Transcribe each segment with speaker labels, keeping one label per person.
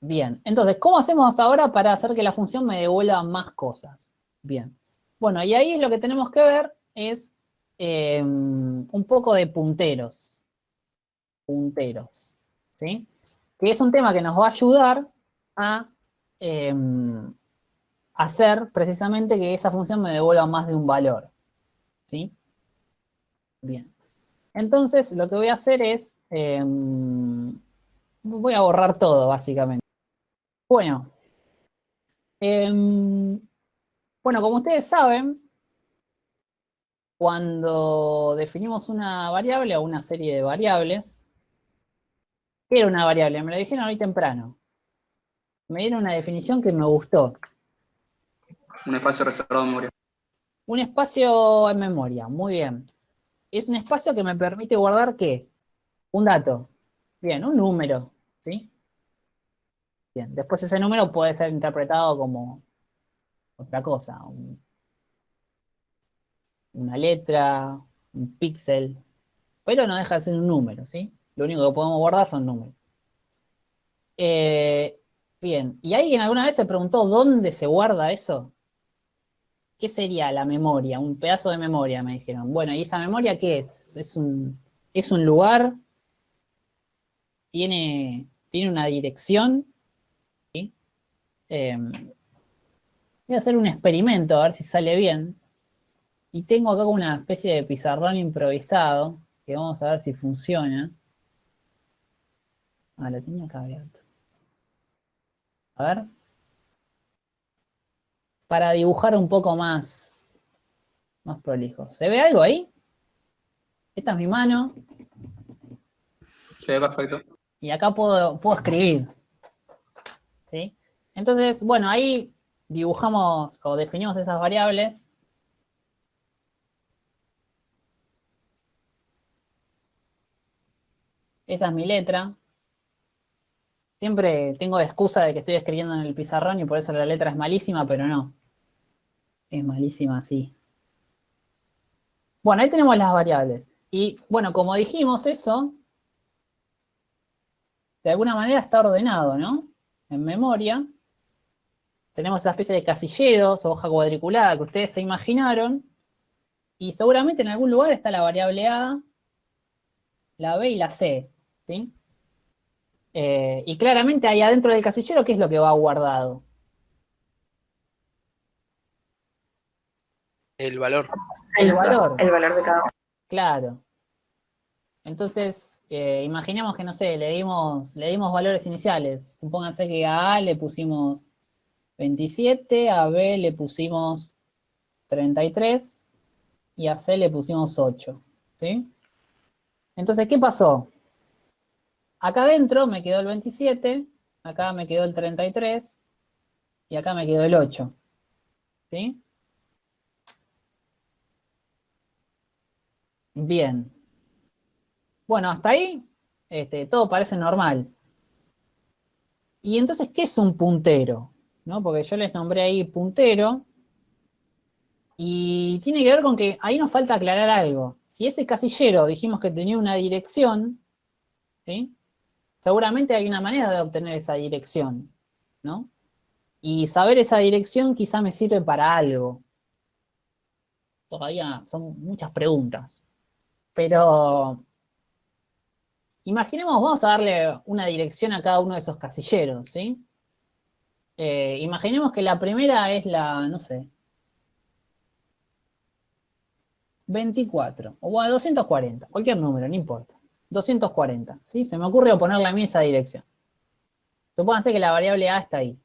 Speaker 1: Bien, entonces, ¿cómo hacemos ahora para hacer que la función me devuelva más cosas? Bien, bueno, y ahí lo que tenemos que ver es eh, un poco de punteros. Punteros, ¿sí? Que es un tema que nos va a ayudar a eh, hacer precisamente que esa función me devuelva más de un valor, ¿sí? Bien. Entonces, lo que voy a hacer es, eh, voy a borrar todo, básicamente. Bueno, em, bueno, como ustedes saben, cuando definimos una variable o una serie de variables, ¿qué era una variable? Me lo dijeron hoy temprano. Me dieron una definición que me gustó.
Speaker 2: Un espacio reservado en memoria.
Speaker 1: Un espacio en memoria, muy bien. Es un espacio que me permite guardar, ¿qué? Un dato. Bien, un número, ¿sí? Bien, después ese número puede ser interpretado como otra cosa, una letra, un píxel, pero no deja de ser un número, ¿sí? Lo único que podemos guardar son números. Eh, bien, ¿y alguien alguna vez se preguntó dónde se guarda eso? ¿Qué sería la memoria? Un pedazo de memoria, me dijeron. Bueno, ¿y esa memoria qué es? ¿Es un, es un lugar? ¿Tiene, ¿Tiene una dirección? Em, voy a hacer un experimento, a ver si sale bien. Y tengo acá una especie de pizarrón improvisado, que vamos a ver si funciona. Ah, lo tenía acá abierto. A ver. Para dibujar un poco más, más prolijo. ¿Se ve algo ahí? Esta es mi mano.
Speaker 2: Se ve perfecto.
Speaker 1: Y acá puedo, puedo escribir. ¿Sí? Entonces, bueno, ahí dibujamos o definimos esas variables. Esa es mi letra. Siempre tengo excusa de que estoy escribiendo en el pizarrón y por eso la letra es malísima, pero no. Es malísima así. Bueno, ahí tenemos las variables. Y bueno, como dijimos eso, de alguna manera está ordenado, ¿no? En memoria tenemos esa especie de casilleros o hoja cuadriculada que ustedes se imaginaron. Y seguramente en algún lugar está la variable A, la B y la C. ¿sí? Eh, y claramente ahí adentro del casillero, ¿qué es lo que va guardado?
Speaker 3: El valor.
Speaker 1: El valor.
Speaker 4: El valor de cada uno.
Speaker 1: Claro. Entonces, eh, imaginemos que, no sé, le dimos, le dimos valores iniciales. Supónganse que a A le pusimos 27, a B le pusimos 33 y a C le pusimos 8, ¿sí? Entonces, ¿qué pasó? Acá adentro me quedó el 27, acá me quedó el 33 y acá me quedó el 8, ¿sí? Bien. Bueno, hasta ahí este, todo parece normal. ¿Y entonces qué es un puntero? Porque yo les nombré ahí puntero. Y tiene que ver con que ahí nos falta aclarar algo. Si ese casillero dijimos que tenía una dirección, ¿sí? Seguramente hay una manera de obtener esa dirección, ¿no? Y saber esa dirección quizá me sirve para algo. Todavía son muchas preguntas. Pero imaginemos, vamos a darle una dirección a cada uno de esos casilleros, ¿sí? Eh, imaginemos que la primera es la, no sé, 24, o 240, cualquier número, no importa. 240, ¿sí? Se me ocurre ponerle a mí esa dirección. Supónganse que la variable A está ahí.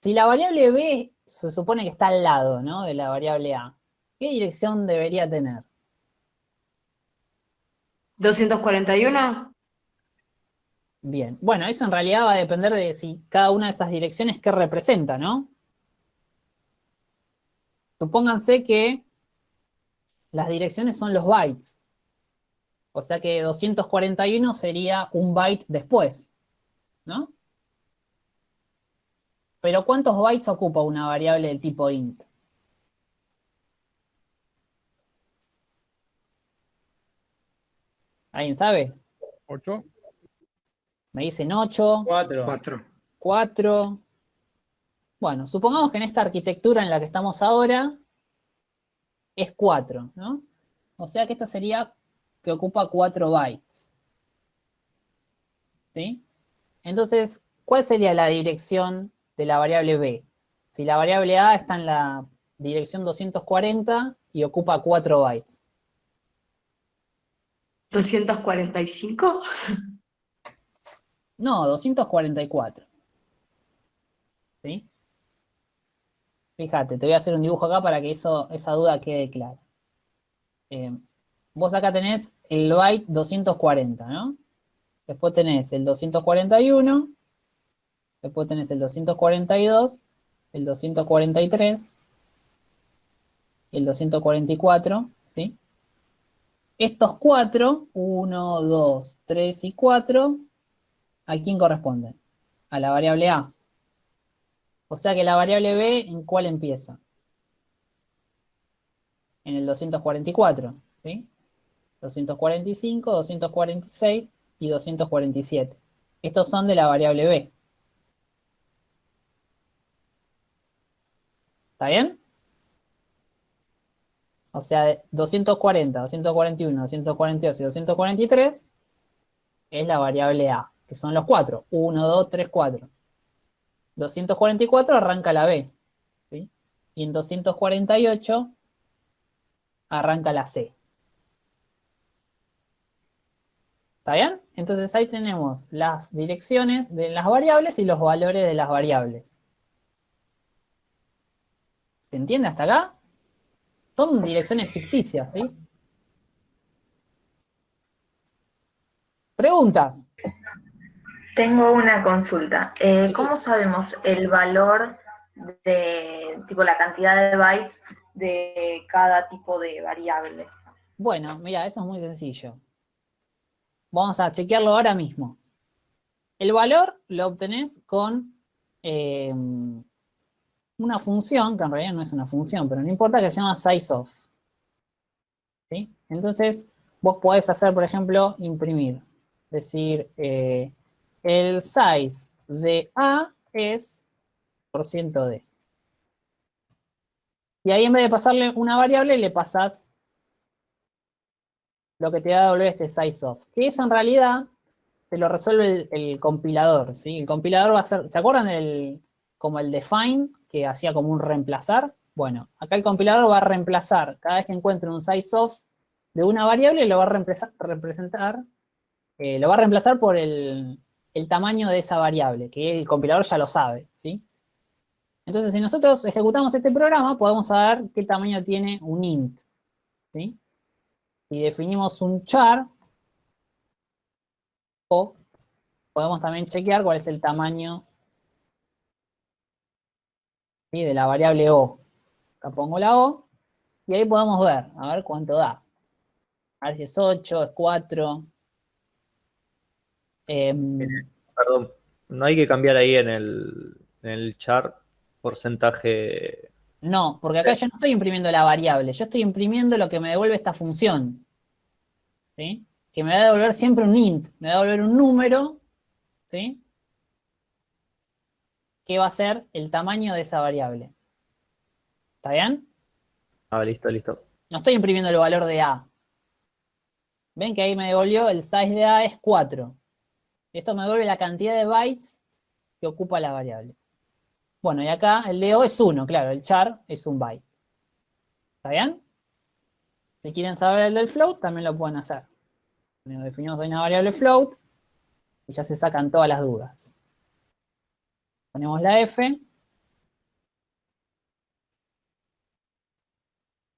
Speaker 1: Si la variable B se supone que está al lado, ¿no? De la variable A, ¿qué dirección debería tener?
Speaker 4: 241.
Speaker 1: Bien, bueno, eso en realidad va a depender de si cada una de esas direcciones qué representa, ¿no? Supónganse que las direcciones son los bytes. O sea que 241 sería un byte después, ¿no? Pero ¿cuántos bytes ocupa una variable del tipo int? ¿Alguien sabe?
Speaker 5: 8.
Speaker 1: Me dicen 8.
Speaker 5: 4.
Speaker 1: 4. Bueno, supongamos que en esta arquitectura en la que estamos ahora es 4, ¿no? O sea que esto sería que ocupa 4 bytes. ¿Sí? Entonces, ¿cuál sería la dirección de la variable b? Si la variable a está en la dirección 240 y ocupa 4 bytes.
Speaker 4: ¿245?
Speaker 1: No, 244. ¿Sí? Fíjate, te voy a hacer un dibujo acá para que eso, esa duda quede clara. Eh, vos acá tenés el byte 240, ¿no? Después tenés el 241, después tenés el 242, el 243, el 244, ¿sí? Estos cuatro, 1, 2, 3 y 4, ¿a quién corresponden? A la variable A. O sea que la variable B, ¿en cuál empieza? En el 244, ¿sí? 245, 246 y 247. Estos son de la variable B. ¿Está bien? O sea, 240, 241, 242 y 243 es la variable A, que son los cuatro. 1, 2, 3, 4. 244 arranca la B. Y en 248 arranca la C. ¿Está bien? Entonces ahí tenemos las direcciones de las variables y los valores de las variables. ¿Se entiende hasta acá? Son direcciones ficticias, ¿sí? ¿Preguntas?
Speaker 3: Tengo una consulta. Eh, ¿Cómo sabemos el valor de, tipo, la cantidad de bytes de cada tipo de variable?
Speaker 1: Bueno, mira, eso es muy sencillo. Vamos a chequearlo ahora mismo. El valor lo obtenés con eh, una función, que en realidad no es una función, pero no importa, que se llama sizeOf. ¿Sí? Entonces, vos podés hacer, por ejemplo, imprimir. Decir, eh, el size de A es por ciento de. Y ahí en vez de pasarle una variable, le pasás lo que te va a devolver este sizeOf. Que eso en realidad te lo resuelve el, compilador, ¿sí? El compilador va a ser, ¿se acuerdan del, como el define, que hacía como un reemplazar? Bueno, acá el compilador va a reemplazar, cada vez que encuentre un sizeOf de una variable, lo va a reemplazar, representar, eh, lo va a reemplazar por el, el tamaño de esa variable, que el compilador ya lo sabe, ¿sí? Entonces, si nosotros ejecutamos este programa, podemos saber qué tamaño tiene un int, ¿sí? Si definimos un char, o podemos también chequear cuál es el tamaño de la variable o. Acá pongo la o, y ahí podemos ver, a ver cuánto da. A ver si es 8, es 4,
Speaker 5: Em, Perdón, no hay que cambiar ahí en el, en el char porcentaje.
Speaker 1: No, porque acá yo no estoy imprimiendo la variable, yo estoy imprimiendo lo que me devuelve esta función. ¿Sí? Que me va a devolver siempre un int, me va a devolver un número, ¿sí? Que va a ser el tamaño de esa variable. ¿Está bien?
Speaker 5: Ah, listo, listo.
Speaker 1: No estoy imprimiendo el valor de A. Ven que ahí me devolvió el size de A es 4. Esto me devuelve la cantidad de bytes que ocupa la variable. Bueno, y acá el de O es 1, claro, el char es un byte. ¿Está bien? Si quieren saber el del float, también lo pueden hacer. Definimos una variable float y ya se sacan todas las dudas. Ponemos la F.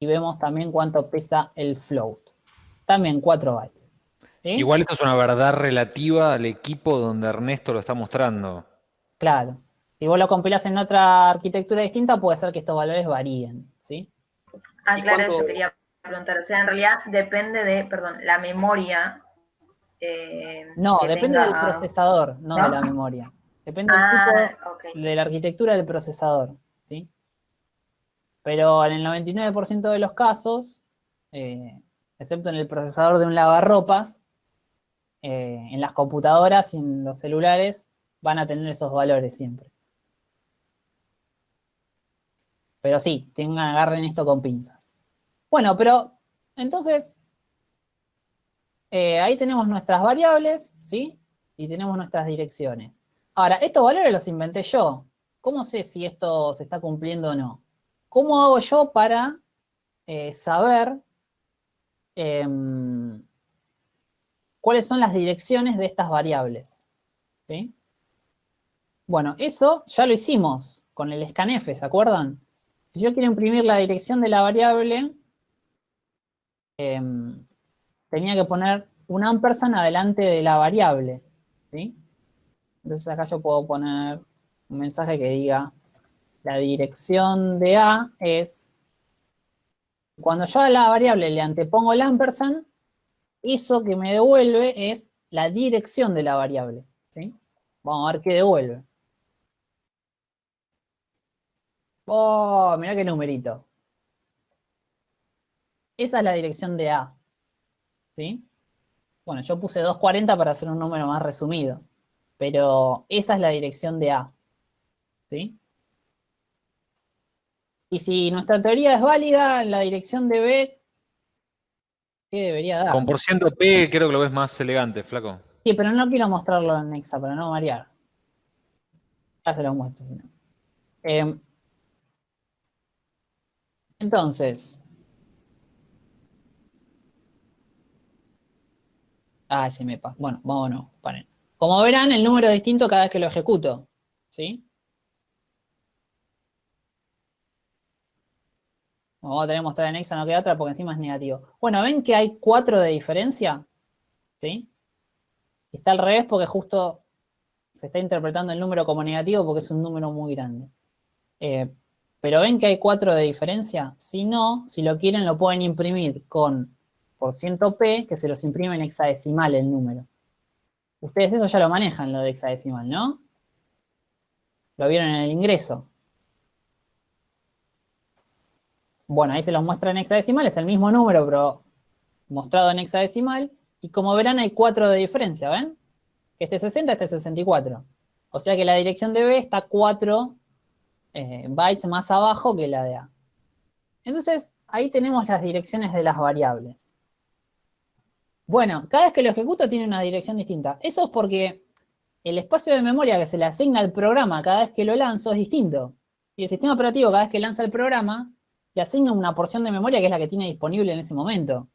Speaker 1: Y vemos también cuánto pesa el float. También 4 bytes.
Speaker 6: Igual esto es una verdad relativa al equipo donde Ernesto lo está mostrando.
Speaker 1: Claro. Si vos lo compilás en otra arquitectura distinta, puede ser que estos valores varíen, ¿sí?
Speaker 3: Ah, claro, eso quería preguntar. O sea, en realidad depende de, perdón, la memoria.
Speaker 1: Eh, no, depende del procesador, no, de la memoria. Depende ah, de la arquitectura del procesador, ¿sí? Pero en el 99% de los casos, eh, excepto en el procesador de un lavarropas, eh, en las computadoras y en los celulares van a tener esos valores siempre. Pero sí, tengan, agarren esto con pinzas. Bueno, pero entonces, eh, ahí tenemos nuestras variables, ¿sí? Y tenemos nuestras direcciones. Ahora, estos valores los inventé yo. ¿Cómo sé si esto se está cumpliendo o no? ¿Cómo hago yo para eh, saber em, cuáles son las direcciones de estas variables? Bueno, eso ya lo hicimos con el scanf, ¿se acuerdan? Si yo quiero imprimir la dirección de la variable, em, tenía que poner un ampersand adelante de la variable, ¿sí? Entonces acá yo puedo poner un mensaje que diga la dirección de A es, cuando yo a la variable le antepongo el ampersand, eso que me devuelve es la dirección de la variable. Vamos a ver qué devuelve. Oh, mirá qué numerito. Esa es la dirección de A. Bueno, yo puse 240 para hacer un número más resumido. Pero esa es la dirección de A. Y si nuestra teoría es válida, la dirección de B, ¿qué debería dar?
Speaker 6: Con por ciento P creo que lo ves más elegante, flaco.
Speaker 1: Sí, pero no quiero mostrarlo en Nexa para no variar. Ya se lo muestro. Eh, entonces. Ah, se me pasa. Bueno, vámonos, paren. Como verán, el número es distinto cada vez que lo ejecuto. ¿Sí? Vamos a tener que mostrar en Exa, no queda otra porque encima es negativo. Bueno, ¿ven que hay 4 de diferencia? ¿Sí? Está al revés porque justo se está interpretando el número como negativo porque es un número muy grande. Eh, pero ven que hay 4 de diferencia. Si no, si lo quieren lo pueden imprimir con por ciento P, que se los imprime en hexadecimal el número. Ustedes eso ya lo manejan, lo de hexadecimal, ¿no? Lo vieron en el ingreso. Bueno, ahí se los muestra en hexadecimal, es el mismo número, pero mostrado en hexadecimal. Y como verán, hay 4 de diferencia, ¿ven? Este 60, este 64. O sea que la dirección de B está 4 eh, bytes más abajo que la de A. Entonces, ahí tenemos las direcciones de las variables. Bueno, cada vez que lo ejecuto tiene una dirección distinta. Eso es porque el espacio de memoria que se le asigna al programa cada vez que lo lanzo es distinto. Y el sistema operativo cada vez que lanza el programa le asigna una porción de memoria que es la que tiene disponible en ese momento.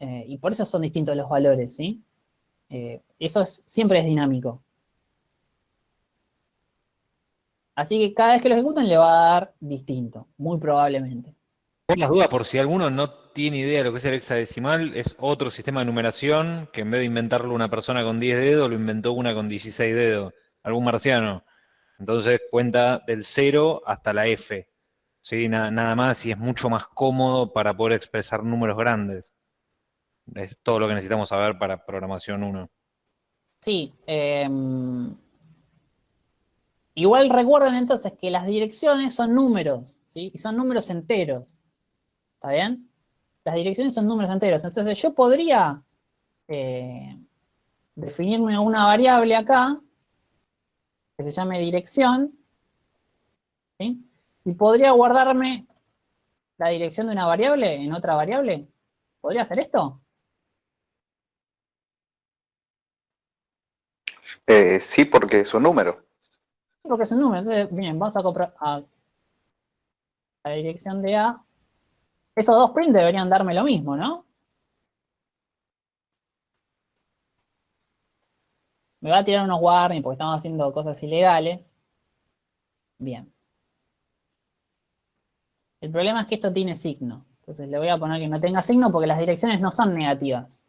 Speaker 1: Eh, y por eso son distintos los valores, ¿sí? Eh, eso siempre es dinámico. Así que cada vez que lo ejecuten le va a dar distinto, muy probablemente.
Speaker 6: Por las dudas, por si alguno no tiene idea de lo que es el hexadecimal, es otro sistema de numeración que en vez de inventarlo una persona con 10 dedos, lo inventó una con 16 dedos, algún marciano. Entonces cuenta del 0 hasta la F. ¿sí? Nada, más y es mucho más cómodo para poder expresar números grandes. Es todo lo que necesitamos saber para programación 1.
Speaker 1: Sí, eh, Igual recuerden entonces que las direcciones son números, ¿sí? Y son números enteros. ¿Está bien? Las direcciones son números enteros. Entonces yo podría eh, definirme una variable acá, que se llame dirección, ¿sí? Y podría guardarme la dirección de una variable en otra variable. ¿Podría hacer esto?
Speaker 7: Eh, sí, porque es un número
Speaker 1: porque es un número. Entonces, bien, vamos a comprar a la dirección de A. Esos dos prints deberían darme lo mismo, ¿no? Me va a tirar unos warnings porque estamos haciendo cosas ilegales. Bien. El problema es que esto tiene signo. Entonces le voy a poner que no tenga signo porque las direcciones no son negativas.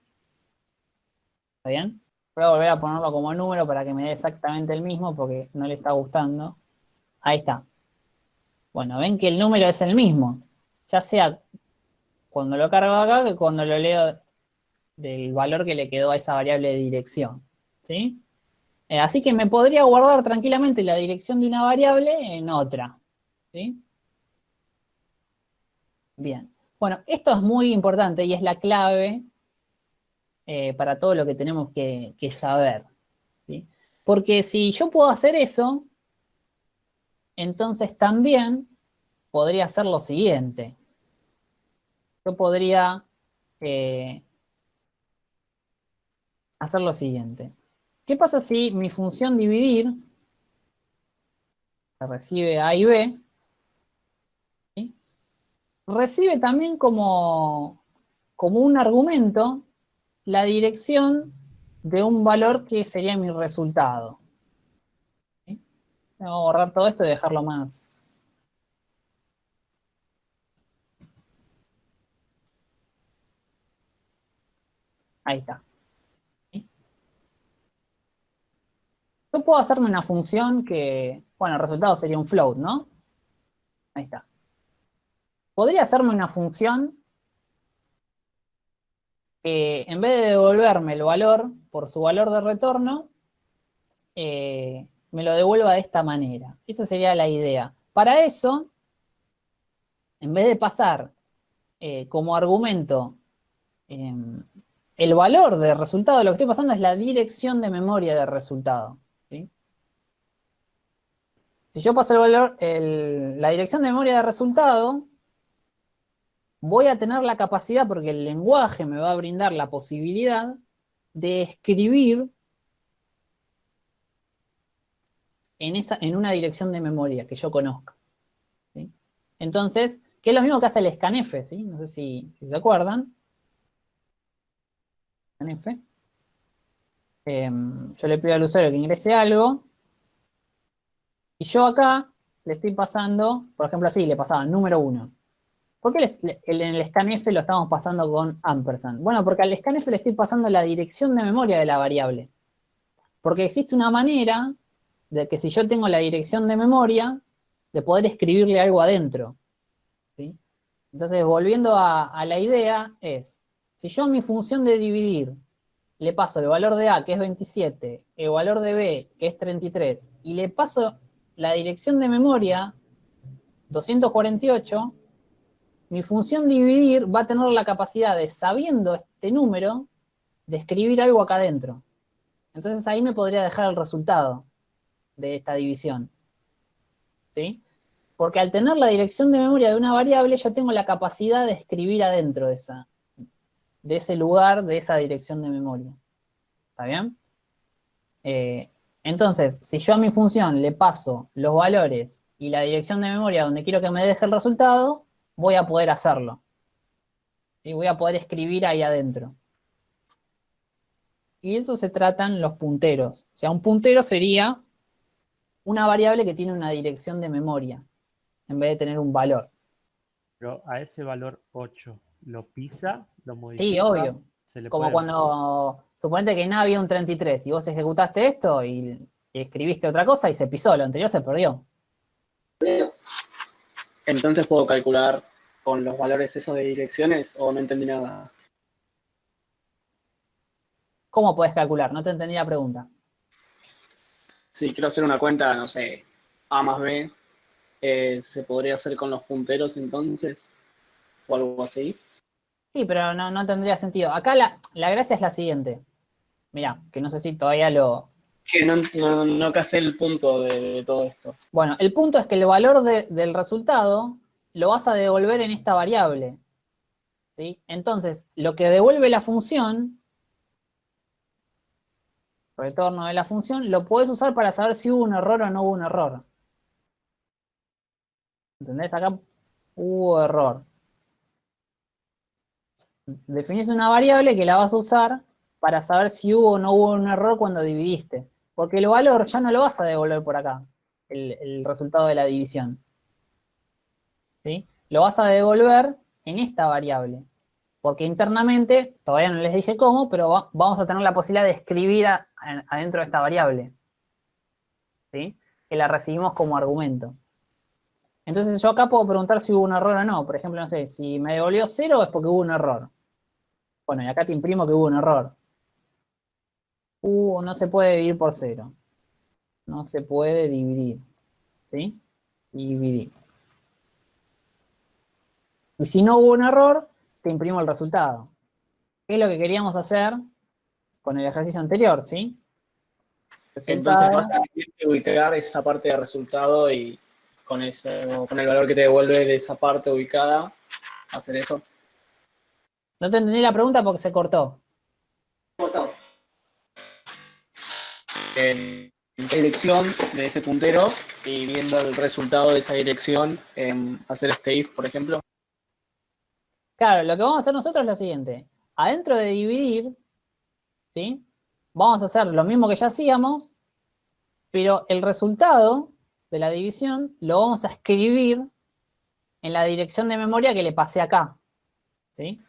Speaker 1: ¿Está bien? Voy a volver a ponerlo como número para que me dé exactamente el mismo porque no le está gustando. Ahí está. Bueno, ven que el número es el mismo. Ya sea cuando lo cargo acá que cuando lo leo del valor que le quedó a esa variable de dirección. ¿Sí? Eh, así que me podría guardar tranquilamente la dirección de una variable en otra. ¿Sí? Bien. Bueno, esto es muy importante y es la clave eh, para todo lo que tenemos que, saber. Porque si yo puedo hacer eso, entonces también podría hacer lo siguiente. Yo podría eh, hacer lo siguiente. ¿Qué pasa si mi función dividir recibe A y B. recibe también como, como un argumento la dirección de un valor que sería mi resultado. ¿sí? Voy a borrar todo esto y dejarlo más. Ahí está. Yo puedo hacerme una función que, bueno, el resultado sería un float, ¿no? Ahí está. Podría hacerme una función que en vez de devolverme el valor por su valor de retorno, eh, me lo devuelva de esta manera. Esa sería la idea. Para eso, en vez de pasar eh, como argumento em, el valor de resultado, lo que estoy pasando es la dirección de memoria del resultado. Si yo paso el valor, la dirección de memoria de resultado, voy a tener la capacidad, porque el lenguaje me va a brindar la posibilidad de escribir en, esa, en una dirección de memoria que yo conozca. Entonces, que es lo mismo que hace el scanf, ¿sí? No sé si, se acuerdan. Scanf. Em, yo le pido al usuario que ingrese algo, y yo acá le estoy pasando, por ejemplo así, le pasaba número 1. ¿Por qué en el scanf lo estamos pasando con ampersand? Bueno, porque al scanf le estoy pasando la dirección de memoria de la variable. Porque existe una manera de que si yo tengo la dirección de memoria, de poder escribirle algo adentro. Entonces, volviendo a, a la idea, es, si yo mi función de dividir le paso el valor de A, que es 27, el valor de B, que es 33, y le paso la dirección de memoria 248, mi función dividir va a tener la capacidad de, sabiendo este número, de escribir algo acá adentro. Entonces ahí me podría dejar el resultado de esta división. ¿Sí? Porque al tener la dirección de memoria de una variable, yo tengo la capacidad de escribir adentro de, esa, de ese lugar, de esa dirección de memoria. ¿Está bien? Eh, entonces, si yo a mi función le paso los valores y la dirección de memoria donde quiero que me deje el resultado, voy a poder hacerlo. Y voy a poder escribir ahí adentro. Y eso se tratan los punteros. O sea, un puntero sería una variable que tiene una dirección de memoria, en vez de tener un valor.
Speaker 8: Pero a ese valor 8, ¿lo pisa? ¿Lo modifica?
Speaker 1: Sí, obvio. Como cuando, suponete que nada había un 33 y vos ejecutaste esto y, escribiste otra cosa y se pisó, lo anterior se perdió.
Speaker 9: Entonces puedo calcular con los valores esos de direcciones o no entendí nada.
Speaker 1: ¿Cómo puedes calcular? No te entendí la pregunta.
Speaker 9: Si quiero hacer una cuenta, no sé, A más B, eh, ¿se podría hacer con los punteros entonces? ¿O algo así?
Speaker 1: Sí, pero no, tendría sentido. Acá la, gracia es la siguiente. Mira, que no sé si todavía lo...
Speaker 9: Sí, no, no, casé el punto de, todo esto.
Speaker 1: Bueno, el punto es que el valor del resultado lo vas a devolver en esta variable. ¿sí? Entonces, lo que devuelve la función, retorno de la función, lo puedes usar para saber si hubo un error o no hubo un error. ¿Entendés? Acá hubo error definís una variable que la vas a usar para saber si hubo o no hubo un error cuando dividiste. Porque el valor ya no lo vas a devolver por acá, el, resultado de la división. ¿Sí? Lo vas a devolver en esta variable. Porque internamente, todavía no les dije cómo, pero vamos a tener la posibilidad de escribir adentro de esta variable. ¿Sí? Que la recibimos como argumento. Entonces yo acá puedo preguntar si hubo un error o no. Por ejemplo, no sé, si me devolvió cero es porque hubo un error. Bueno, y acá te imprimo que hubo un error. Uh, no se puede dividir por cero. No se puede dividir. ¿Sí? Dividir. Y si no hubo un error, te imprimo el resultado. ¿Qué es lo que queríamos hacer con el ejercicio anterior, sí?
Speaker 9: Entonces vas a ubicar esa parte de resultado y con eso, con el valor que te devuelve de esa parte ubicada, hacer eso.
Speaker 1: No te entendí la pregunta porque se cortó.
Speaker 9: En qué dirección de ese puntero y viendo el resultado de esa dirección, hacer este if, por ejemplo.
Speaker 1: Claro, lo que vamos a hacer nosotros es lo siguiente. Adentro de dividir, ¿sí? Vamos a hacer lo mismo que ya hacíamos, pero el resultado de la división lo vamos a escribir en la dirección de memoria que le pasé acá. ¿Sí?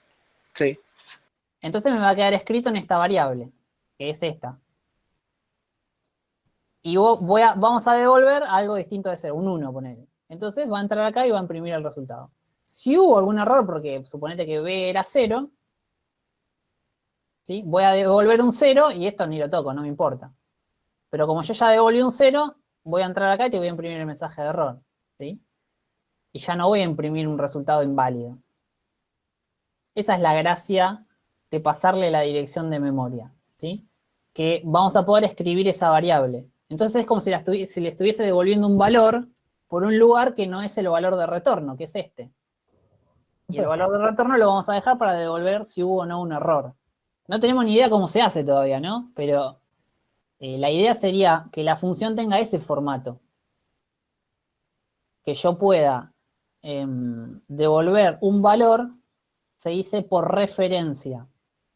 Speaker 9: Sí.
Speaker 1: Entonces me va a quedar escrito en esta variable, que es esta. Y vo- voy a, vamos a devolver algo distinto de cero, un 1, ponele. Entonces va a entrar acá y va a imprimir el resultado. Si hubo algún error, porque suponete que B era 0, ¿sí? voy a devolver un 0 y esto ni lo toco, no me importa. Pero como yo ya devolví un 0, voy a entrar acá y te voy a imprimir el mensaje de error. ¿sí? Y ya no voy a imprimir un resultado inválido. Esa es la gracia de pasarle la dirección de memoria, ¿sí? Que vamos a poder escribir esa variable. Entonces es como si, la le estuviese devolviendo un valor por un lugar que no es el valor de retorno, que es este. Y el valor de retorno lo vamos a dejar para devolver si hubo o no un error. No tenemos ni idea cómo se hace todavía, ¿no? Pero eh, la idea sería que la función tenga ese formato. Que yo pueda em, devolver un valor, se dice por referencia.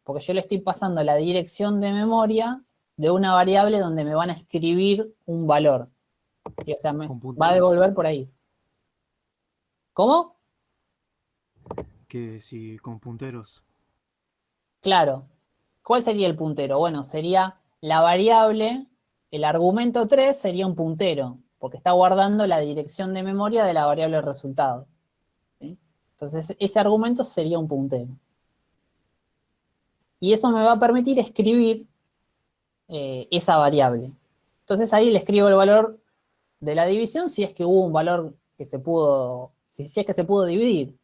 Speaker 1: Porque yo le estoy pasando la dirección de memoria de una variable donde me van a escribir un valor. Y, o sea, me va a devolver por ahí. ¿Cómo?
Speaker 10: Que si con punteros.
Speaker 1: Claro. ¿Cuál sería el puntero? Bueno, sería la variable, el argumento 3 sería un puntero, porque está guardando la dirección de memoria de la variable resultado. ¿sí? Entonces, ese argumento sería un puntero. Y eso me va a permitir escribir eh, esa variable. Entonces ahí le escribo el valor de la división si es que hubo un valor que se pudo, si, es que se pudo dividir.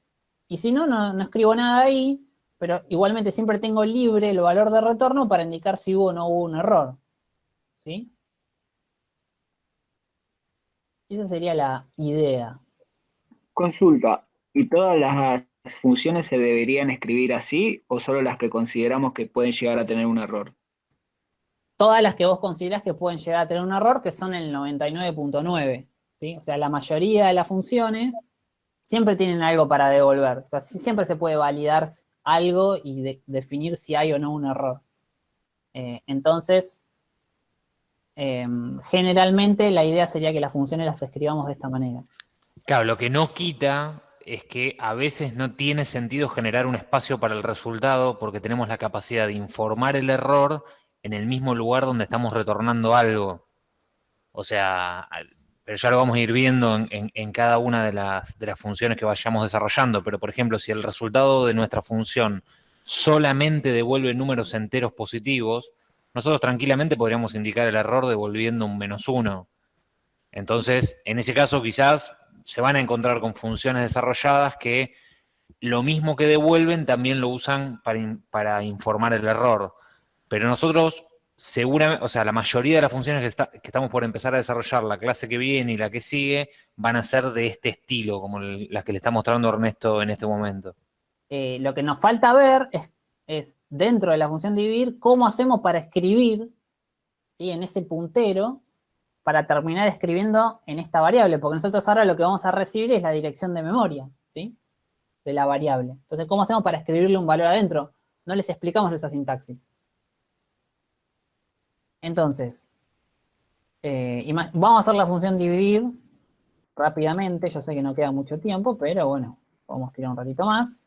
Speaker 1: Y si no, no, no escribo nada ahí, pero igualmente siempre tengo libre el valor de retorno para indicar si hubo o no hubo un error. ¿Sí? Esa sería la idea.
Speaker 11: Consulta, ¿y todas las funciones se deberían escribir así o solo las que consideramos que pueden llegar a tener un error?
Speaker 1: Todas las que vos considerás que pueden llegar a tener un error, que son el 99.9. ¿sí? O sea, la mayoría de las funciones siempre tienen algo para devolver. O sea, siempre se puede validar algo y de- definir si hay o no un error. Eh, entonces, em, generalmente la idea sería que las funciones las escribamos de esta manera.
Speaker 6: Claro, lo que no quita es que a veces no tiene sentido generar un espacio para el resultado porque tenemos la capacidad de informar el error en el mismo lugar donde estamos retornando algo. O sea, pero ya lo vamos a ir viendo en, cada una de las, funciones que vayamos desarrollando. Pero, por ejemplo, si el resultado de nuestra función solamente devuelve números enteros positivos, nosotros tranquilamente podríamos indicar el error devolviendo un menos uno. Entonces, en ese caso quizás se van a encontrar con funciones desarrolladas que lo mismo que devuelven también lo usan para informar el error. Pero nosotros, seguramente, o sea, la mayoría de las funciones que, estamos por empezar a desarrollar, la clase que viene y la que sigue, van a ser de este estilo, como las que le está mostrando Ernesto en este momento.
Speaker 1: Eh, lo que nos falta ver es, es, dentro de la función dividir, cómo hacemos para escribir ¿sí? en ese puntero para terminar escribiendo en esta variable, porque nosotros ahora lo que vamos a recibir es la dirección de memoria, ¿sí? De la variable. Entonces, ¿cómo hacemos para escribirle un valor adentro? No les explicamos esa sintaxis. Entonces, eh, vamos a hacer la función dividir rápidamente, yo sé que no queda mucho tiempo, pero bueno, vamos a tirar un ratito más.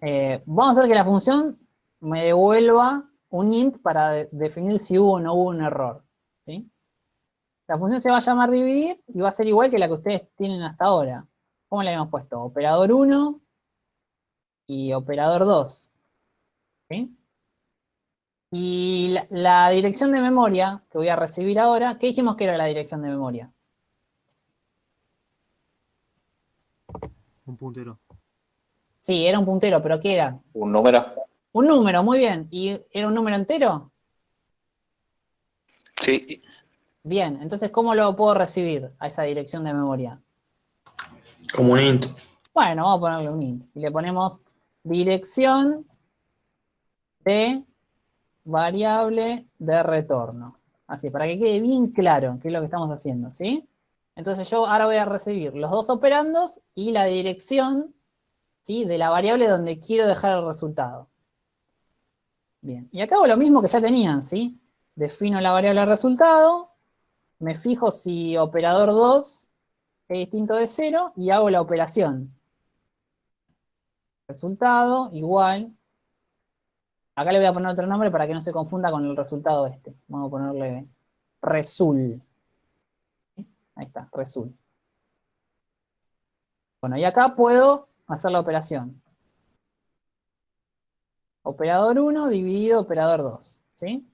Speaker 1: Eh, vamos a hacer que la función me devuelva un int para de- definir si hubo o no hubo un error. La función se va a llamar dividir y va a ser igual que la que ustedes tienen hasta ahora. ¿Cómo le habíamos puesto? Operador 1 y operador 2. ¿sí? Y la, la dirección de memoria que voy a recibir ahora, ¿qué dijimos que era la dirección de memoria?
Speaker 10: Un puntero.
Speaker 1: Sí, era un puntero, pero ¿qué era?
Speaker 7: Un número.
Speaker 1: Un número, muy bien. ¿Y era un número entero?
Speaker 7: Sí.
Speaker 1: Bien, entonces, ¿cómo lo puedo recibir a esa dirección de memoria?
Speaker 12: Como un int.
Speaker 1: Bueno, vamos a ponerle un int. Y le ponemos dirección de variable de retorno. Así, para que quede bien claro qué es lo que estamos haciendo, ¿sí? Entonces yo ahora voy a recibir los dos operandos y la dirección, ¿sí? De la variable donde quiero dejar el resultado. Bien, y acá hago lo mismo que ya tenían, ¿sí? Defino la variable resultado, me fijo si operador 2 es distinto de 0 y hago la operación. Resultado igual. Acá le voy a poner otro nombre para que no se confunda con el resultado este. Vamos a ponerle resul. Ahí está, resul. Bueno, y acá puedo hacer la operación. Operador 1 dividido operador 2, ¿sí?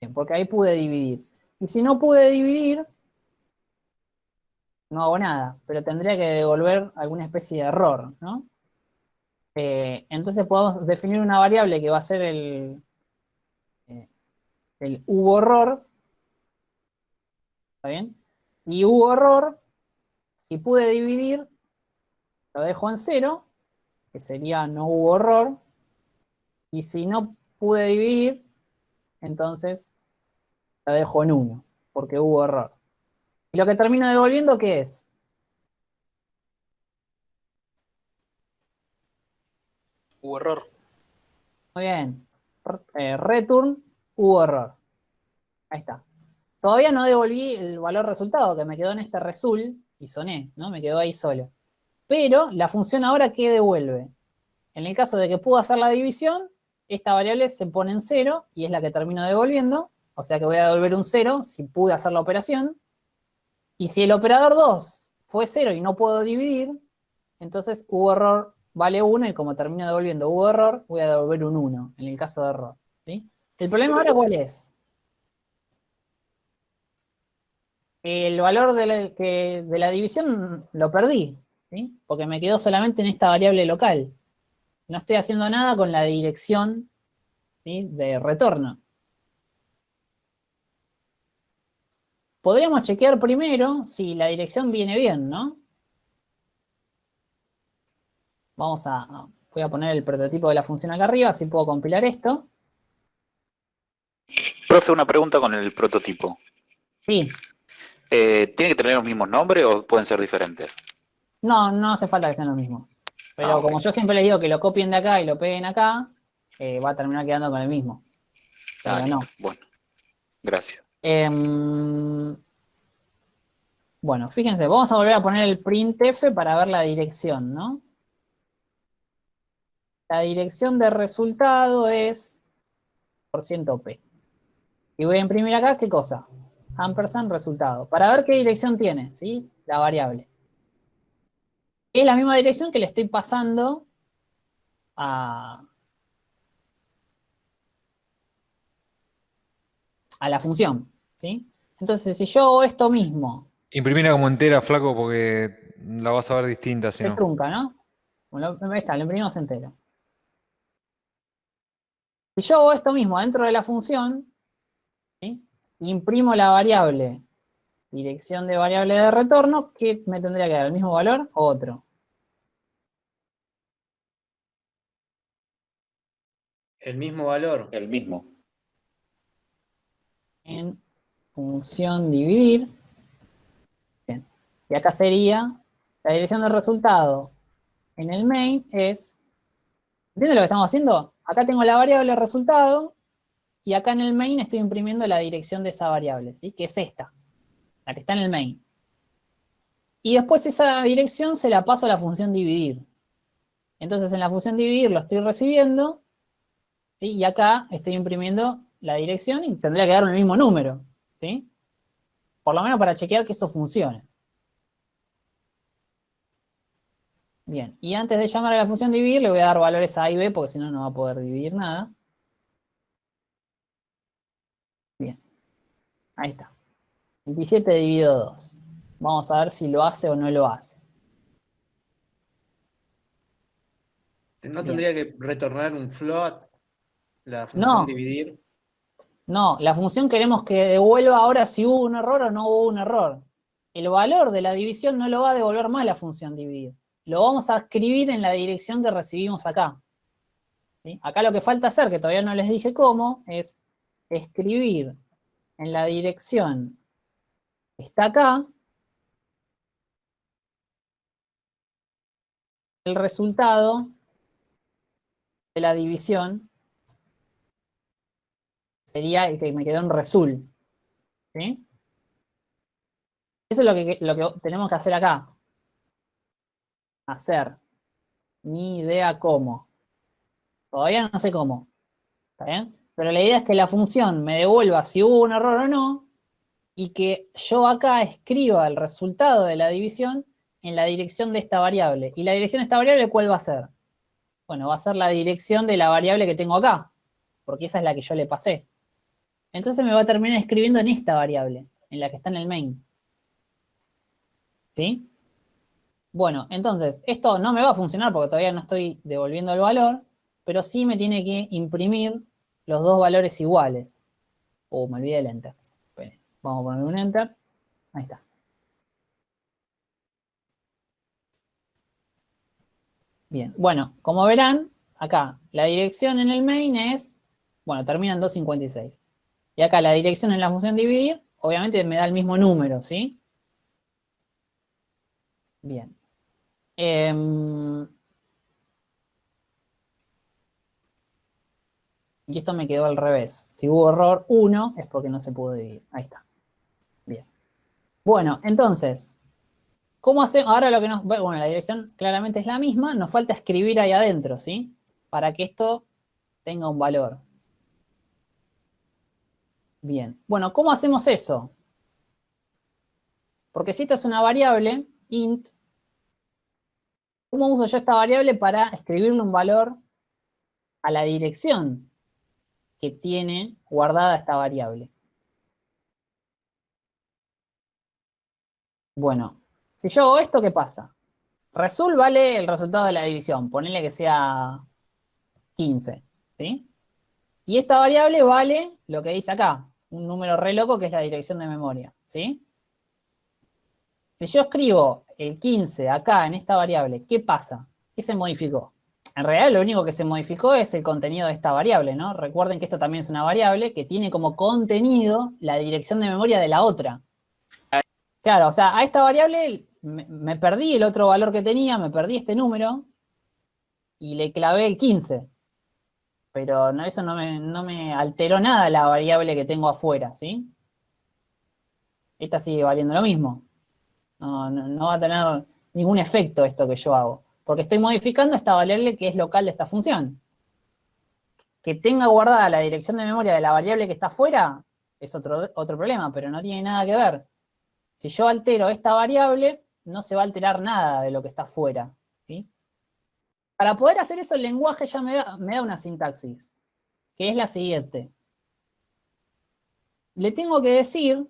Speaker 1: Bien, porque ahí pude dividir. Y si no pude dividir, no hago nada, pero tendría que devolver alguna especie de error, ¿no? Eh, entonces podemos definir una variable que va a ser el, eh, hubo error, ¿está bien? Y hubo error, si pude dividir, lo dejo en cero, que sería no hubo error, y si no pude dividir, entonces lo dejo en 1, porque hubo error. ¿Y lo que termino devolviendo qué es?
Speaker 12: Hubo error.
Speaker 1: Muy bien. Eh, return, hubo error. Ahí está. Todavía no devolví el valor resultado, que me quedó en este result y soné, ¿no? Me quedó ahí solo. Pero la función ahora, ¿qué devuelve? En el caso de que pudo hacer la división, esta variable se pone en cero y es la que termino devolviendo. O sea que voy a devolver un cero si pude hacer la operación. Y si el operador 2 fue 0 y no puedo dividir, entonces hubo error vale 1 y como termino devolviendo hubo error, voy a devolver un 1 en el caso de error. ¿sí? ¿El problema ahora cuál es? El valor de la, de la división lo perdí, ¿sí? porque me quedó solamente en esta variable local. No estoy haciendo nada con la dirección ¿sí? de retorno. Podríamos chequear primero si la dirección viene bien, ¿no? Vamos a, voy a poner el prototipo de la función acá arriba, así puedo compilar esto.
Speaker 7: Profe, una pregunta con el prototipo.
Speaker 1: Sí.
Speaker 7: Eh, ¿Tiene que tener los mismos nombres o pueden ser diferentes?
Speaker 1: No, no hace falta que sean los mismos. Pero
Speaker 7: Ah,
Speaker 1: como yo siempre les digo que lo copien de acá y lo peguen acá, eh, va a terminar quedando con el mismo. Pero
Speaker 7: Ah,
Speaker 1: no.
Speaker 7: Bueno, gracias.
Speaker 1: Em, bueno, fíjense, vamos a volver a poner el printf para ver la dirección, ¿no? La dirección de resultado es %p. Y voy a imprimir acá, ¿qué cosa? Ampersand resultado. Para ver qué dirección tiene, ¿sí? La variable. Es la misma dirección que le estoy pasando a, a la función, ¿sí? Entonces, si yo hago esto mismo,
Speaker 6: Imprimila como entera, flaco, porque la vas a ver distinta si
Speaker 1: se
Speaker 6: no.
Speaker 1: trunca, ¿no? Bueno, ahí está, lo imprimimos entero. Si yo hago esto mismo dentro de la función, ¿sí? imprimo la variable dirección de variable de retorno, ¿qué me tendría que dar? ¿El mismo valor o otro?
Speaker 12: El mismo valor.
Speaker 7: El mismo.
Speaker 1: En función dividir. Bien. Y acá sería la dirección del resultado en el main es, ¿entienden lo que estamos haciendo? Acá tengo la variable resultado y acá en el main estoy imprimiendo la dirección de esa variable, ¿sí? Que es esta, la que está en el main. Y después esa dirección se la paso a la función dividir. Entonces en la función dividir lo estoy recibiendo y acá estoy imprimiendo la dirección y tendría que dar el mismo número, ¿sí? Por lo menos para chequear que eso funcione. Bien, y antes de llamar a la función dividir le voy a dar valores a y b porque si no, no va a poder dividir nada. Bien, ahí está. 27 dividido 2. Vamos a ver si lo hace o no lo hace.
Speaker 12: ¿No tendría que retornar un float? La función
Speaker 1: No.
Speaker 12: dividir.
Speaker 1: No, la función queremos que devuelva ahora si hubo un error o no hubo un error. El valor de la división no lo va a devolver más la función dividir. Lo vamos a escribir en la dirección que recibimos acá. Acá lo que falta hacer, que todavía no les dije cómo, es escribir en la dirección que está acá el resultado de la división sería el que me quedó en resul. ¿Sí? Eso es lo que, lo que tenemos que hacer acá. Hacer. Ni idea cómo. Todavía no sé cómo. ¿Está bien? Pero la idea es que la función me devuelva si hubo un error o no, y que yo acá escriba el resultado de la división en la dirección de esta variable. ¿Y la dirección de esta variable cuál va a ser? Bueno, va a ser la dirección de la variable que tengo acá, porque esa es la que yo le pasé. Entonces me va a terminar escribiendo en esta variable, en la que está en el main. ¿Sí? Bueno, entonces, esto no me va a funcionar porque todavía no estoy devolviendo el valor, pero sí me tiene que imprimir los dos valores iguales. Oh, me olvidé el enter. Vamos a poner un enter. Ahí está. Bien, bueno, como verán, acá la dirección en el main es, bueno, termina en 256. Y acá la dirección en la función dividir, obviamente me da el mismo número, ¿sí? Bien. Em, y esto me quedó al revés. Si hubo error 1, es porque no se pudo dividir. Ahí está. Bien. Bueno, entonces, ¿cómo hacemos? Ahora lo que nos... Bueno, la dirección claramente es la misma. Nos falta escribir ahí adentro, ¿sí? Para que esto tenga un valor. Bien. Bueno, ¿cómo hacemos eso? Porque si esta es una variable, int, ¿cómo uso yo esta variable para escribirle un valor a la dirección que tiene guardada esta variable? Bueno, si yo hago esto, ¿qué pasa? Result vale el resultado de la división, ponele que sea 15, ¿sí? Y esta variable vale lo que dice acá, un número re loco que es la dirección de memoria, ¿sí? Si yo escribo el 15 acá en esta variable, ¿qué pasa? ¿Qué se modificó? En realidad lo único que se modificó es el contenido de esta variable, ¿no? Recuerden que esto también es una variable que tiene como contenido la dirección de memoria de la otra. Claro, o sea, a esta variable me, perdí el otro valor que tenía, me perdí este número y le clavé el 15 pero eso no me, no me alteró nada la variable que tengo afuera, ¿sí? Esta sigue valiendo lo mismo. No, va a tener ningún efecto esto que yo hago, porque estoy modificando esta variable que es local de esta función. Que tenga guardada la dirección de memoria de la variable que está afuera es otro, otro problema, pero no tiene nada que ver. Si yo altero esta variable, no se va a alterar nada de lo que está afuera. Para poder hacer eso, el lenguaje ya me da, me da una sintaxis, que es la siguiente. Le tengo que decir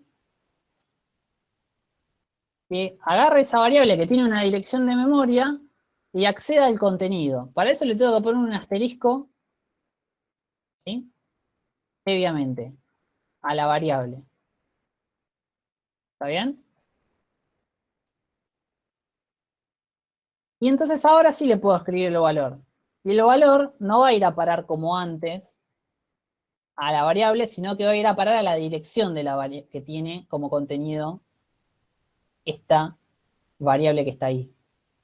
Speaker 1: que agarre esa variable que tiene una dirección de memoria y acceda al contenido. Para eso le tengo que poner un asterisco, ¿sí? Previamente, a la variable. ¿Está bien? Y entonces ahora sí le puedo escribir el valor. Y el valor no va a ir a parar como antes a la variable, sino que va a ir a parar a la dirección de la que tiene como contenido esta variable que está ahí.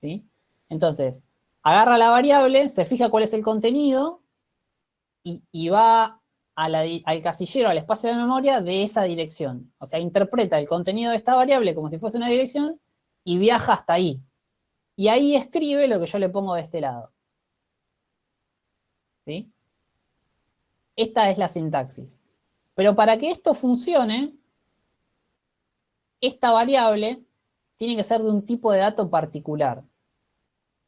Speaker 1: ¿sí? Entonces, agarra la variable, se fija cuál es el contenido y, va al casillero, al espacio de memoria de esa dirección. O sea, interpreta el contenido de esta variable como si fuese una dirección y viaja hasta ahí, y ahí escribe lo que yo le pongo de este lado. ¿Sí? Esta es la sintaxis. Pero para que esto funcione, esta variable tiene que ser de un tipo de dato particular.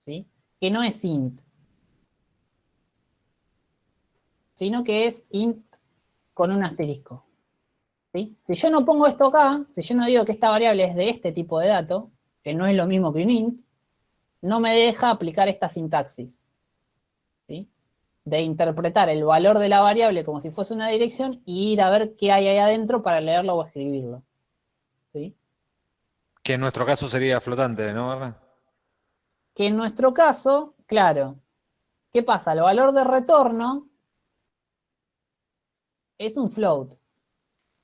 Speaker 1: ¿Sí? Que no es int. Sino que es int con un asterisco. ¿Sí? Si yo no pongo esto acá, si yo no digo que esta variable es de este tipo de dato, que no es lo mismo que un int, no me deja aplicar esta sintaxis. ¿sí? de interpretar el valor de la variable como si fuese una dirección y ir a ver qué hay ahí adentro para leerlo o escribirlo. ¿Sí?
Speaker 6: Que en nuestro caso sería flotante, ¿no, Barra?
Speaker 1: Que en nuestro caso, claro, ¿qué pasa? El valor de retorno es un float.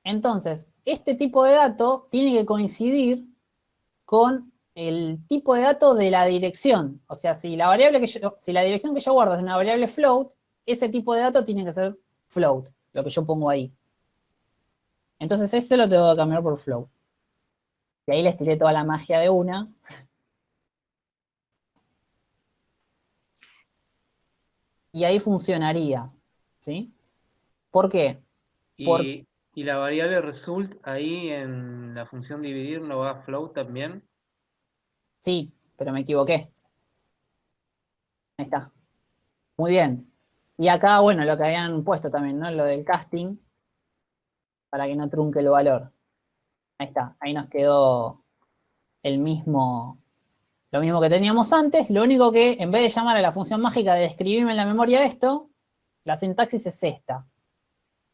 Speaker 1: Entonces, este tipo de dato tiene que coincidir con el tipo de dato de la dirección. O sea, si la variable que si la dirección que yo guardo es una variable float, ese tipo de dato tiene que ser float, lo que yo pongo ahí. Entonces ese lo tengo que cambiar por float. Y ahí les tiré toda la magia de una. Y ahí funcionaría, ¿sí? ¿Por qué? Por-
Speaker 12: Y, y la variable result ahí en la función dividir no va a float también.
Speaker 1: Sí, pero me equivoqué. Ahí está. Muy bien. Y acá, bueno, lo que habían puesto también, ¿no? Lo del casting, para que no trunque el valor. Ahí está, ahí nos quedó el mismo, lo mismo que teníamos antes, lo único que en vez de llamar a la función mágica de escribirme en la memoria esto, la sintaxis es esta.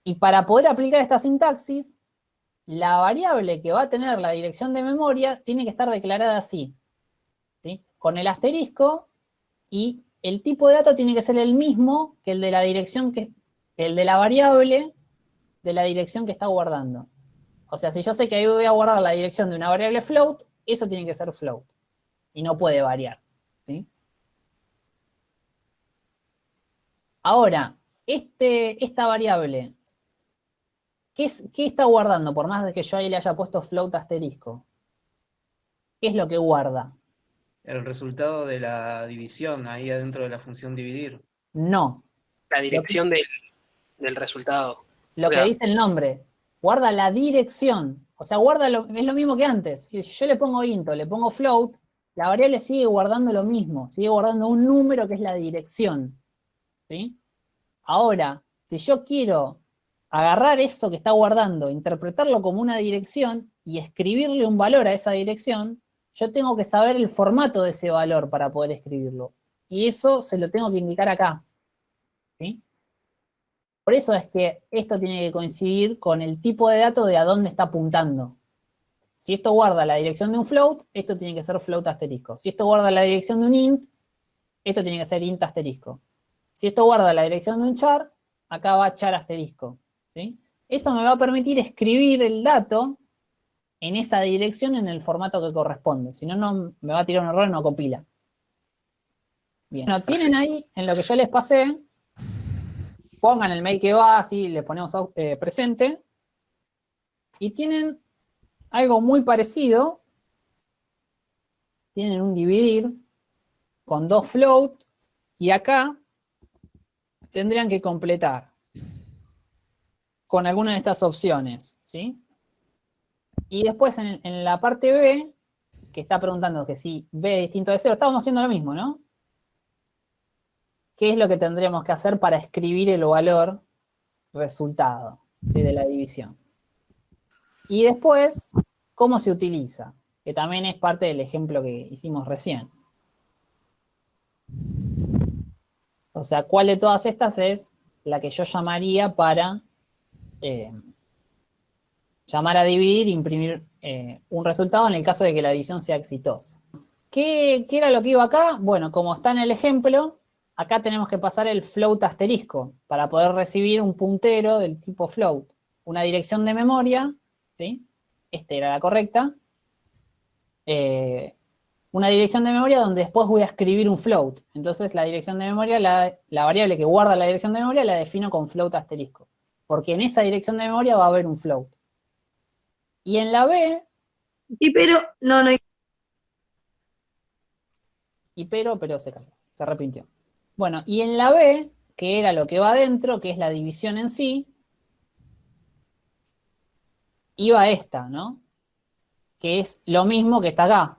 Speaker 1: Y para poder aplicar esta sintaxis, la variable que va a tener la dirección de memoria tiene que estar declarada así, ¿sí? con el asterisco y el tipo de dato tiene que ser el mismo que el de la dirección que, que el de la variable de la dirección que está guardando. O sea, si yo sé que ahí voy a guardar la dirección de una variable float, eso tiene que ser float. Y no puede variar. ¿sí? Ahora, este, esta variable, ¿qué, es- qué está guardando? Por más de que yo ahí le haya puesto float asterisco. ¿Qué es lo que guarda?
Speaker 12: El resultado de la división ahí adentro de la función dividir.
Speaker 1: No.
Speaker 13: La dirección del, del resultado.
Speaker 1: Lo que dice el nombre. Guarda la dirección. O sea, guarda lo, es lo mismo que antes. Si yo le pongo int o le pongo float, la variable sigue guardando lo mismo. Sigue guardando un número que es la dirección. ¿Sí? Ahora, si yo quiero agarrar eso que está guardando, interpretarlo como una dirección y escribirle un valor a esa dirección, yo tengo que saber el formato de ese valor para poder escribirlo. Y eso se lo tengo que indicar acá. ¿Sí? Por eso es que esto tiene que coincidir con el tipo de dato de a dónde está apuntando. Si esto guarda la dirección de un float, esto tiene que ser float asterisco. Si esto guarda la dirección de un int, esto tiene que ser int asterisco. Si esto guarda la dirección de un char, acá va char asterisco. ¿sí? Eso me va a permitir escribir el dato en esa dirección en el formato que corresponde. Si no, no me va a tirar un error y no compila. Bien. Bueno, tienen ahí, en lo que yo les pasé, pongan el mail que va, así le ponemos eh, presente, y tienen algo muy parecido, tienen un dividir con dos float, y acá tendrían que completar con alguna de estas opciones, ¿sí? Y después en, la parte B, que está preguntando que si B es distinto de 0, estamos haciendo lo mismo, ¿no? ¿Qué es lo que tendríamos que hacer para escribir el valor resultado de la división? Y después, ¿cómo se utiliza? Que también es parte del ejemplo que hicimos recién. O sea, ¿cuál de todas estas es la que yo llamaría para eh, llamar a dividir imprimir eh, un resultado en el caso de que la división sea exitosa? ¿Qué, qué era lo que iba acá? Bueno, como está en el ejemplo, acá tenemos que pasar el float asterisco para poder recibir un puntero del tipo float. Una dirección de memoria, ¿sí? Esta era la correcta. Eh, una dirección de memoria donde después voy a escribir un float. Entonces la dirección de memoria, la, la variable que guarda la dirección de memoria la defino con float asterisco. Porque en esa dirección de memoria va a haber un float. Y en la B...
Speaker 14: Y pero, no, no hay...
Speaker 1: Y pero, pero se cayó, se arrepintió. Bueno, y en la B, que era lo que va adentro, que es la división en sí, iba esta, ¿no? Que es lo mismo que está acá.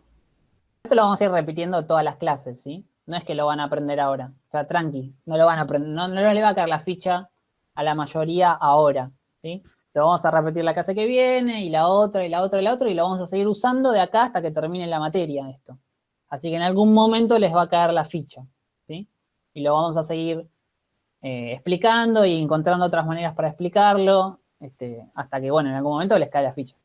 Speaker 1: Esto lo vamos a ir repitiendo todas las clases, ¿sí? No es que lo van a aprender ahora. O sea, tranqui, no lo van a aprender, no, no les va a caer la ficha a la mayoría ahora, ¿sí? Lo vamos a repetir la clase que viene, y la otra, y la otra, y la otra, y lo vamos a seguir usando de acá hasta que termine la materia esto. Así que en algún momento les va a caer la ficha. Y lo vamos a seguir eh, explicando y encontrando otras maneras para explicarlo, este, hasta que, bueno, en algún momento les cae la ficha.